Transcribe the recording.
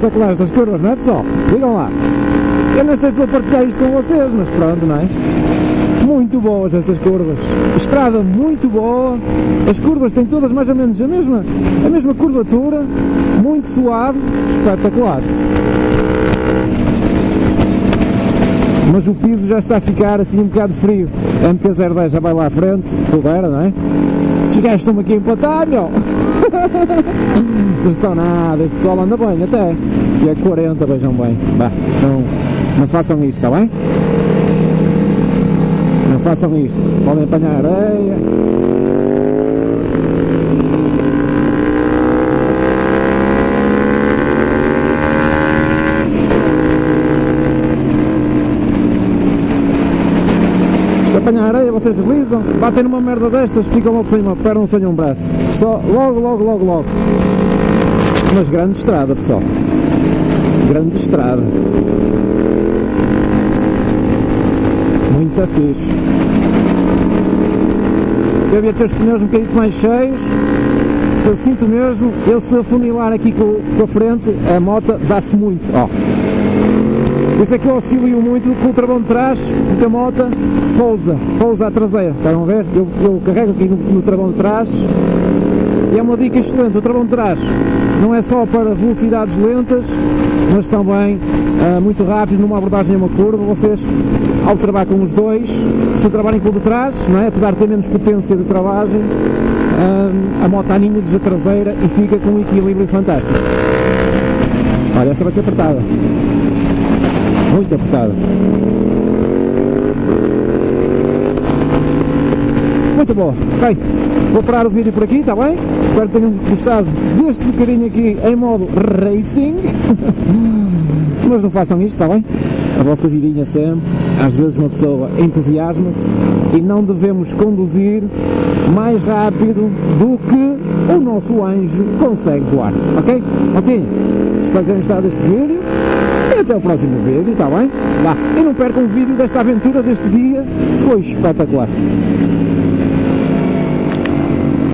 espetacular estas curvas, não é pessoal? Digam lá. Eu não sei se vou partilhar isto com vocês, mas pronto, não é? Muito boas estas curvas. Estrada muito boa. As curvas têm todas mais ou menos a mesma, a mesma curvatura. Muito suave. Espetacular. Mas o piso já está a ficar assim um bocado frio. A MT-010 já vai lá à frente. Tudo era, não é? Estes gajos estão aqui a empatar, meu. Não estão nada. Este pessoal anda bem até. Que é 40, vejam bem. Bah, isto não, façam isto, está bem? Não façam isto. Podem apanhar areia. Se apanhar areia, vocês deslizam, batem numa merda destas, ficam logo sem uma perna, sem um braço. Só logo, logo, logo, logo. Mas grande estrada, pessoal. Grande estrada. Muito fixe. Eu devia ter os pneus um bocadinho mais cheios. Eu sinto mesmo, eu se afunilar aqui com, com a frente, a moto dá-se muito. Ó. Por isso é que eu auxilio muito com o travão de trás, porque a moto pousa, pousa a traseira. Estão a ver? Eu, eu carrego aqui no, no travão de trás e é uma dica excelente. O travão de trás não é só para velocidades lentas, mas também uh, muito rápido numa abordagem a uma curva. Vocês, ao trabalhar com os dois, se trabalhem com o de trás, não é? apesar de ter menos potência de travagem, uh, a moto aninha-lhes a traseira e fica com um equilíbrio fantástico. Olha, esta vai ser apertada. Muito apertada. Muito boa. Bem, vou parar o vídeo por aqui, está bem? Espero que tenham gostado deste bocadinho aqui em modo racing. Mas não façam isto, está bem? A vossa vidinha sempre. Às vezes uma pessoa entusiasma-se e não devemos conduzir mais rápido do que o nosso anjo consegue voar, ok? Maltinho, espero que tenham gostado deste vídeo até o próximo vídeo, está bem? Vá, e não percam o vídeo desta aventura deste dia, foi espetacular.